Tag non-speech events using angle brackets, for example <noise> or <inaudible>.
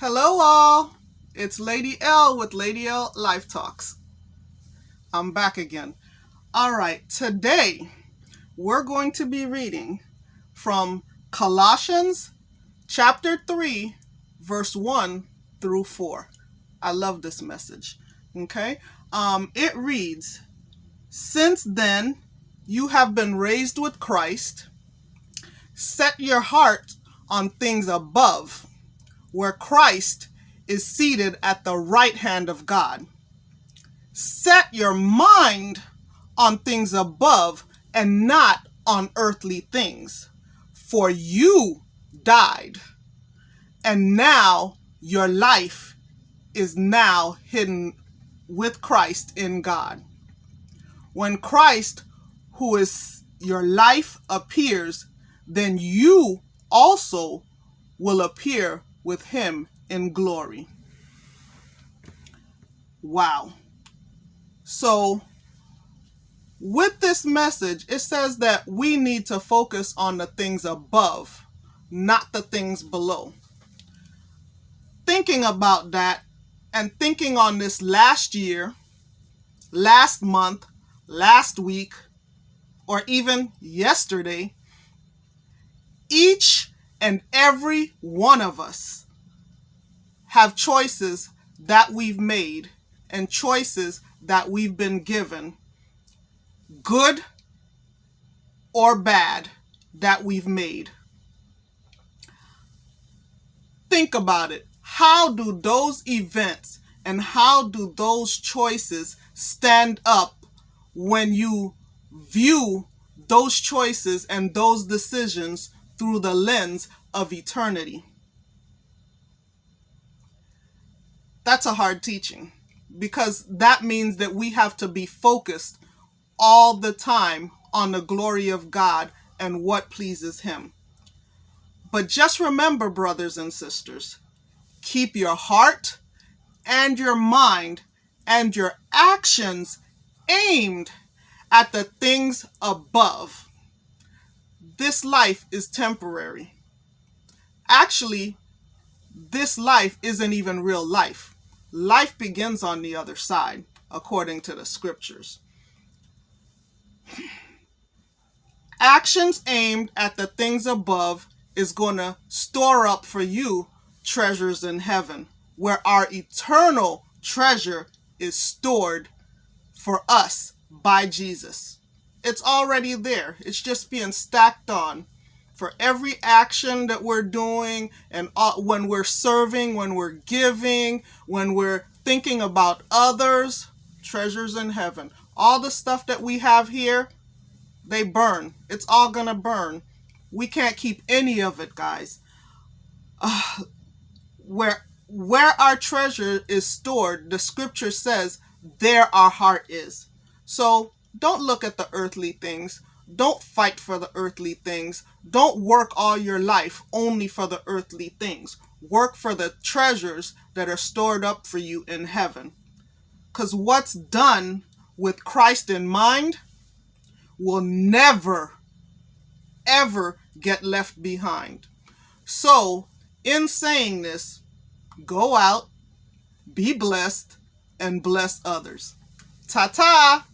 Hello, all. It's Lady L with Lady L Life Talks. I'm back again. All right, today we're going to be reading from Colossians chapter 3, verse 1 through 4. I love this message. Okay? Um, it reads Since then, you have been raised with Christ. Set your heart on things above where Christ is seated at the right hand of God. Set your mind on things above and not on earthly things, for you died, and now your life is now hidden with Christ in God. When Christ, who is your life, appears, then you also will appear with him in glory. Wow. So, with this message, it says that we need to focus on the things above, not the things below. Thinking about that and thinking on this last year, last month, last week, or even yesterday, each and every one of us have choices that we've made and choices that we've been given, good or bad, that we've made. Think about it. How do those events and how do those choices stand up when you view those choices and those decisions through the lens of eternity. That's a hard teaching because that means that we have to be focused all the time on the glory of God and what pleases Him. But just remember, brothers and sisters, keep your heart and your mind and your actions aimed at the things above this life is temporary. Actually, this life isn't even real life. Life begins on the other side, according to the scriptures. Actions aimed at the things above is going to store up for you treasures in heaven, where our eternal treasure is stored for us by Jesus. It's already there. It's just being stacked on. For every action that we're doing and when we're serving, when we're giving, when we're thinking about others, treasures in heaven. All the stuff that we have here, they burn. It's all going to burn. We can't keep any of it, guys. Uh, <sighs> where where our treasure is stored, the scripture says, there our heart is. So don't look at the earthly things. Don't fight for the earthly things. Don't work all your life only for the earthly things. Work for the treasures that are stored up for you in heaven. Because what's done with Christ in mind will never, ever get left behind. So, in saying this, go out, be blessed, and bless others. Ta ta!